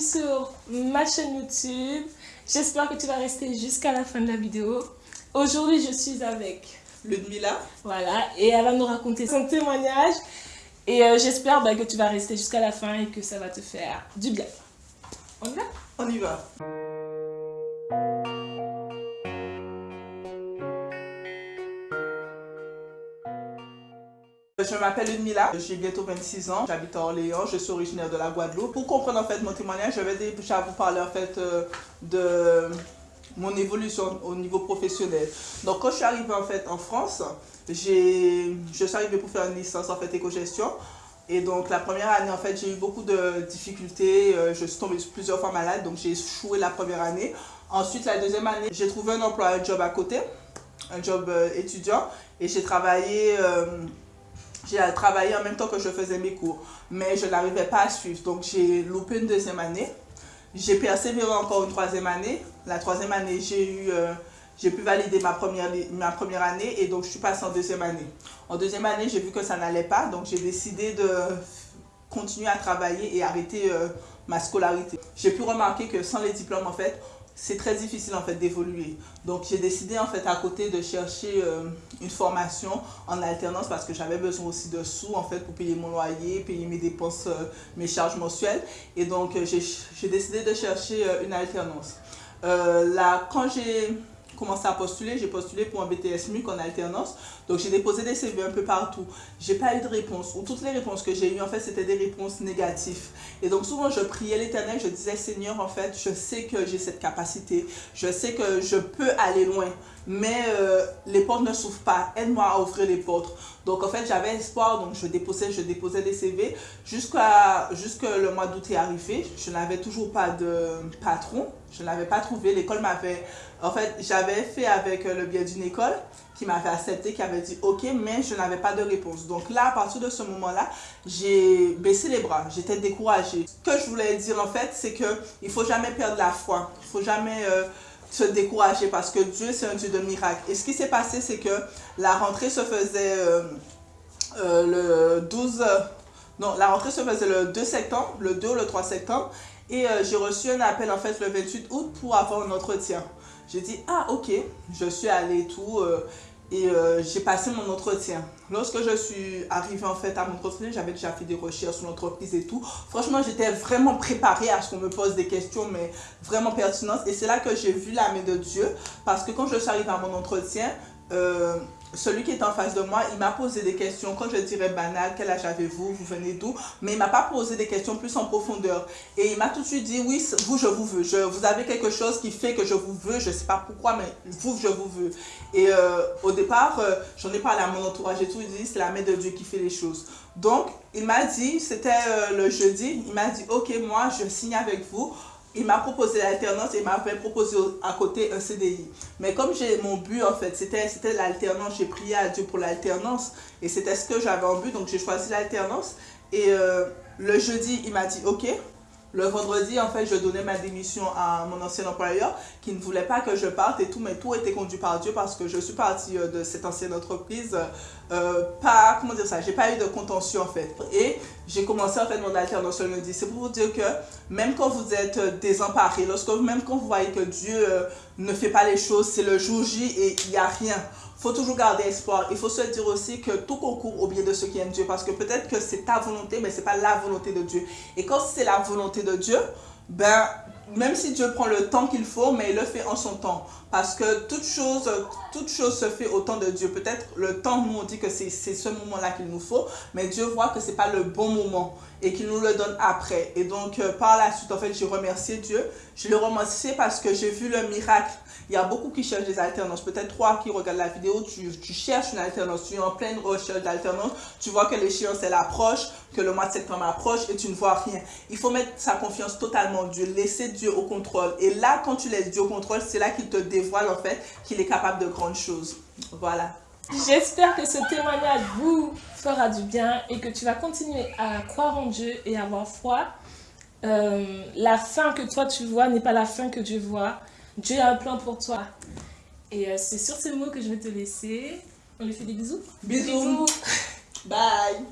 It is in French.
bienvenue sur ma chaîne YouTube. J'espère que tu vas rester jusqu'à la fin de la vidéo. Aujourd'hui, je suis avec Ludmila. Voilà, et elle va nous raconter son témoignage. Et euh, j'espère bah, que tu vas rester jusqu'à la fin et que ça va te faire du bien. On y va? On y va. Je m'appelle Ludmila, j'ai bientôt 26 ans, j'habite à Orléans, je suis originaire de la Guadeloupe. Pour comprendre en fait mon témoignage, je vais déjà vous parler en fait euh, de mon évolution au niveau professionnel. Donc quand je suis arrivée en fait en France, je suis arrivée pour faire une licence en fait éco-gestion. Et donc la première année en fait j'ai eu beaucoup de difficultés, euh, je suis tombée plusieurs fois malade donc j'ai échoué la première année. Ensuite la deuxième année j'ai trouvé un emploi, un job à côté, un job euh, étudiant et j'ai travaillé j'ai travaillé en même temps que je faisais mes cours, mais je n'arrivais pas à suivre. Donc j'ai loupé une deuxième année. J'ai persévéré encore une troisième année. La troisième année, j'ai eu, euh, pu valider ma première, ma première année et donc je suis passée en deuxième année. En deuxième année, j'ai vu que ça n'allait pas, donc j'ai décidé de continuer à travailler et arrêter euh, ma scolarité. J'ai pu remarquer que sans les diplômes, en fait, c'est très difficile en fait d'évoluer. Donc j'ai décidé en fait à côté de chercher euh, une formation en alternance parce que j'avais besoin aussi de sous en fait pour payer mon loyer, payer mes dépenses, euh, mes charges mensuelles. Et donc euh, j'ai décidé de chercher une alternance. là, quand j'ai commencé à postuler, j'ai postulé pour un BTS MUC en alternance. Donc j'ai déposé des CV un peu partout. J'ai pas eu de réponse. Ou toutes les réponses que j'ai eues, en fait, c'était des réponses négatives. Et donc souvent, je priais l'éternel, je disais, Seigneur, en fait, je sais que j'ai cette capacité. Je sais que je peux aller loin. Mais euh, les portes ne s'ouvrent pas. Aide-moi à ouvrir les portes. Donc en fait, j'avais espoir. Donc je déposais, je déposais des CV. Jusqu'à jusque le mois d'août est arrivé. Je n'avais toujours pas de patron. Je n'avais pas trouvé. L'école m'avait... En fait, j'avais fait avec le biais d'une école qui m'avait accepté, qui avait dit OK, mais je n'avais pas de réponse. Donc là, à partir de ce moment-là, j'ai baissé les bras, j'étais découragée. Ce que je voulais dire en fait, c'est qu'il ne faut jamais perdre la foi, il ne faut jamais euh, se décourager parce que Dieu, c'est un Dieu de miracles. Et ce qui s'est passé, c'est que la rentrée se faisait euh, euh, le 12... non, la rentrée se faisait le 2 septembre, le 2 ou le 3 septembre. Et j'ai reçu un appel en fait le 28 août pour avoir un entretien. J'ai dit, ah ok, je suis allée tout et euh, j'ai passé mon entretien. Lorsque je suis arrivée en fait à mon entretien, j'avais déjà fait des recherches sur l'entreprise et tout. Franchement, j'étais vraiment préparée à ce qu'on me pose des questions, mais vraiment pertinentes. Et c'est là que j'ai vu la main de Dieu. Parce que quand je suis arrivée à mon entretien, euh, celui qui est en face de moi, il m'a posé des questions, quand je dirais banal, quel âge avez-vous, vous venez d'où, mais il m'a pas posé des questions plus en profondeur. Et il m'a tout de suite dit, oui, vous, je vous veux. Vous avez quelque chose qui fait que je vous veux, je sais pas pourquoi, mais vous, je vous veux. Et euh, au départ, euh, j'en ai parlé à mon entourage et tout, il dit, c'est la main de Dieu qui fait les choses. Donc, il m'a dit, c'était euh, le jeudi, il m'a dit, ok, moi, je signe avec vous, il m'a proposé l'alternance et il m'a fait proposer à côté un CDI. Mais comme j'ai mon but en fait, c'était l'alternance, j'ai prié à Dieu pour l'alternance et c'était ce que j'avais en but, donc j'ai choisi l'alternance. Et euh, le jeudi, il m'a dit ok, le vendredi, en fait, je donnais ma démission à mon ancien employeur qui ne voulait pas que je parte et tout, mais tout était conduit par Dieu parce que je suis partie euh, de cette ancienne entreprise. Euh, pas, comment dire ça, j'ai pas eu de contention en fait. Et j'ai commencé en fait mon alternance le lundi. C'est pour vous dire que même quand vous êtes désemparé, lorsque, même quand vous voyez que Dieu euh, ne fait pas les choses, c'est le jour J et il n'y a rien faut toujours garder espoir. Il faut se dire aussi que tout concourt au bien de ceux qui aiment Dieu. Parce que peut-être que c'est ta volonté, mais ce n'est pas la volonté de Dieu. Et quand c'est la volonté de Dieu, ben, même si Dieu prend le temps qu'il faut, mais il le fait en son temps. Parce que toute chose, toute chose se fait au temps de Dieu. Peut-être le temps, nous on dit que c'est ce moment-là qu'il nous faut, mais Dieu voit que ce n'est pas le bon moment et qu'il nous le donne après. Et donc, euh, par la suite, en fait, j'ai remercié Dieu. Je le remercie parce que j'ai vu le miracle il y a beaucoup qui cherchent des alternances. Peut-être toi qui regardes la vidéo, tu, cherches une alternance, tu es en pleine recherche d'alternance, tu vois que l'échéance elle approche, que le mois de septembre approche et tu ne vois rien. Il faut mettre sa confiance totalement en Dieu, laisser Dieu au contrôle. Et là, quand tu laisses Dieu au contrôle, c'est là qu'il te dévoile en fait qu'il est capable de grandes choses. Voilà. J'espère que ce témoignage vous fera du bien et que tu vas continuer à croire en Dieu et avoir foi. Euh, la fin que toi tu vois n'est pas la fin que Dieu voit. Dieu a un plan pour toi. Et euh, c'est sur ces mots que je vais te laisser. On lui fait des bisous. Bisous. bisous. Bye.